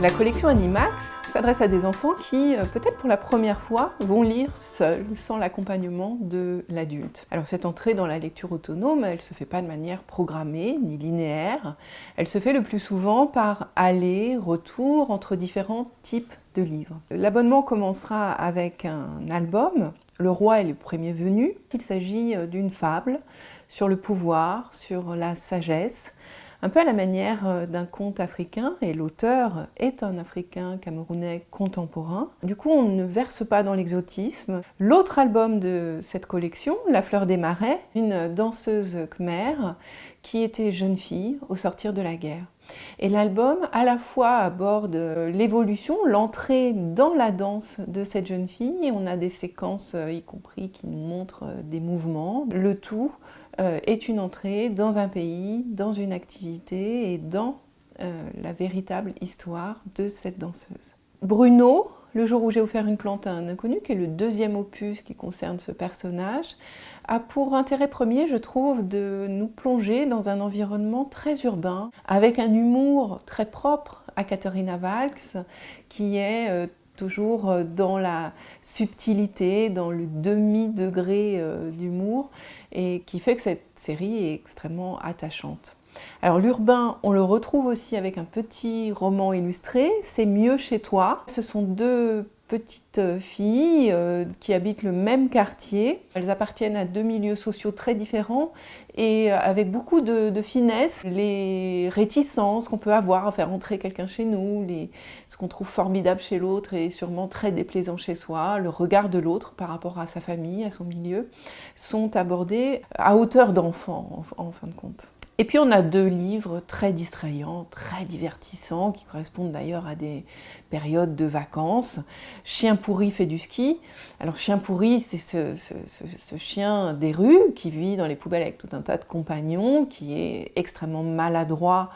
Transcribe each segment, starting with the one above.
La collection Animax s'adresse à des enfants qui, euh, peut-être pour la première fois, vont lire seuls, sans l'accompagnement de l'adulte. Alors cette entrée dans la lecture autonome, elle ne se fait pas de manière programmée ni linéaire. Elle se fait le plus souvent par aller-retour entre différents types de livres. L'abonnement commencera avec un album, Le roi est le premier venu. Il s'agit euh, d'une fable sur le pouvoir, sur la sagesse, un peu à la manière euh, d'un conte africain, et l'auteur est un Africain camerounais contemporain. Du coup, on ne verse pas dans l'exotisme. L'autre album de cette collection, La fleur des marais, une danseuse khmer qui était jeune fille au sortir de la guerre. Et l'album, à la fois, aborde euh, l'évolution, l'entrée dans la danse de cette jeune fille, et on a des séquences, euh, y compris, qui nous montrent des mouvements. Le tout euh, est une entrée dans un pays, dans une activité et dans euh, la véritable histoire de cette danseuse. Bruno, le jour où j'ai offert une plante à un inconnu, qui est le deuxième opus qui concerne ce personnage, a pour intérêt premier, je trouve, de nous plonger dans un environnement très urbain, avec un humour très propre à Katharina Valks, qui est euh, toujours dans la subtilité, dans le demi-degré d'humour, et qui fait que cette série est extrêmement attachante. Alors l'urbain, on le retrouve aussi avec un petit roman illustré, C'est mieux chez toi. Ce sont deux petites filles euh, qui habitent le même quartier. Elles appartiennent à deux milieux sociaux très différents et euh, avec beaucoup de, finesse, les réticences qu'on peut avoir à faire entrer quelqu'un chez nous, ce qu'on trouve formidable chez l'autre et sûrement très déplaisant chez soi, le regard de l'autre par rapport à sa famille, à son milieu, sont abordés à hauteur d'enfant en fin de compte. Et puis on a deux livres très distrayants, très divertissants, qui correspondent d'ailleurs à des périodes de vacances. Chien pourri fait du ski. Alors chien pourri, c'est ce, chien des rues qui vit dans les poubelles avec tout un tas de compagnons, qui est extrêmement maladroit,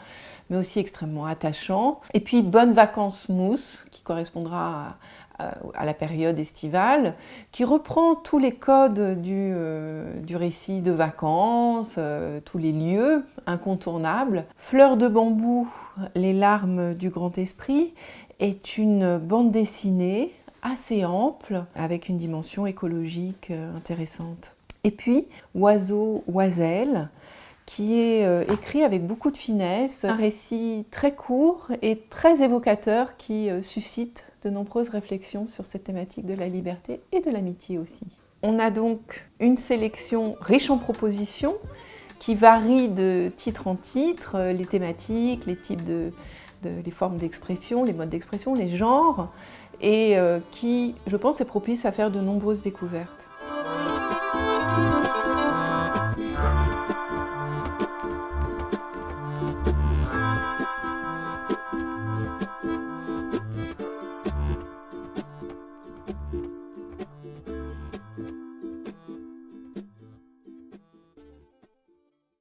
mais aussi extrêmement attachant. Et puis Bonnes vacances mousse, qui correspondra à, à la période estivale, qui reprend tous les codes du, euh, récit de vacances, euh, tous les lieux incontournables. Fleur de bambou, les larmes du grand esprit, est une bande dessinée assez ample, avec une dimension écologique intéressante. Et puis, Oiseau, Oiselle, qui est écrit avec beaucoup de finesse, un récit très court et très évocateur qui suscite de nombreuses réflexions sur cette thématique de la liberté et de l'amitié aussi. On a donc une sélection riche en propositions qui varie de titre en titre, euh, les thématiques, les types de, les formes d'expression, les modes d'expression, les genres, et euh, qui, je pense, est propice à faire de nombreuses découvertes.